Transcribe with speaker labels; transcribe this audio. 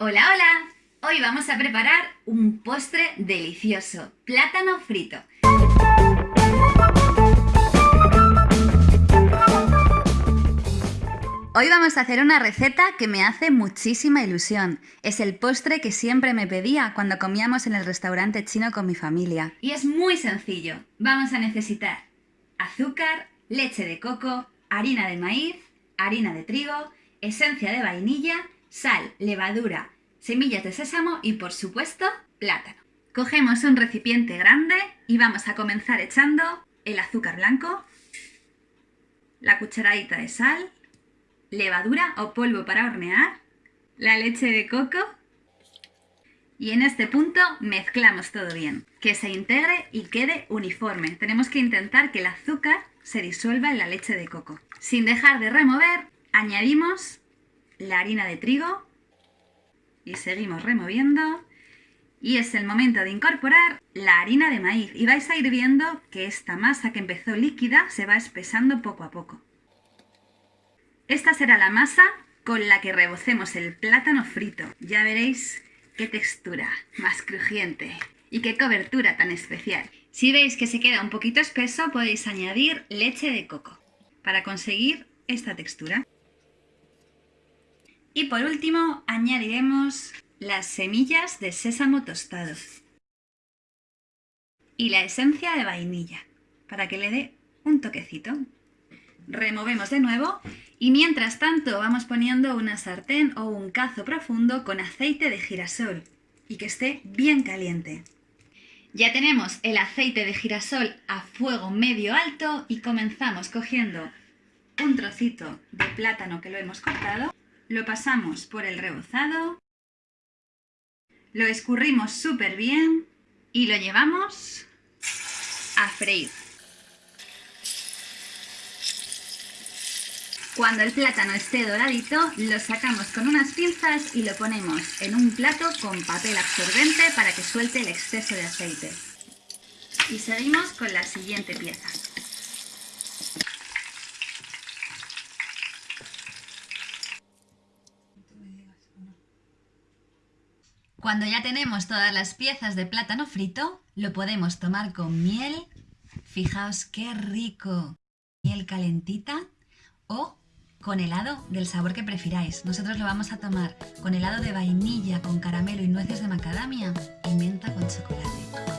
Speaker 1: Hola, hola. Hoy vamos a preparar un postre delicioso, plátano frito. Hoy vamos a hacer una receta que me hace muchísima ilusión. Es el postre que siempre me pedía cuando comíamos en el restaurante chino con mi familia. Y es muy sencillo. Vamos a necesitar azúcar, leche de coco, harina de maíz, harina de trigo, esencia de vainilla, sal, levadura, semillas de sésamo y por supuesto plátano. Cogemos un recipiente grande y vamos a comenzar echando el azúcar blanco, la cucharadita de sal, levadura o polvo para hornear, la leche de coco y en este punto mezclamos todo bien, que se integre y quede uniforme. Tenemos que intentar que el azúcar se disuelva en la leche de coco. Sin dejar de remover, añadimos la harina de trigo y seguimos removiendo. Y es el momento de incorporar la harina de maíz y vais a ir viendo que esta masa que empezó líquida se va espesando poco a poco. Esta será la masa con la que rebocemos el plátano frito. Ya veréis qué textura más crujiente y qué cobertura tan especial. Si veis que se queda un poquito espeso podéis añadir leche de coco para conseguir esta textura. Y por último añadiremos las semillas de sésamo tostado y la esencia de vainilla para que le dé un toquecito. Removemos de nuevo y mientras tanto vamos poniendo una sartén o un cazo profundo con aceite de girasol y que esté bien caliente. Ya tenemos el aceite de girasol a fuego medio alto y comenzamos cogiendo un trocito de plátano que lo hemos cortado lo pasamos por el rebozado, lo escurrimos súper bien y lo llevamos a freír. Cuando el plátano esté doradito, lo sacamos con unas pinzas y lo ponemos en un plato con papel absorbente para que suelte el exceso de aceite. Y seguimos con la siguiente pieza. Cuando ya tenemos todas las piezas de plátano frito, lo podemos tomar con miel. Fijaos qué rico. Miel calentita o con helado del sabor que prefiráis. Nosotros lo vamos a tomar con helado de vainilla, con caramelo y nueces de macadamia y menta con chocolate.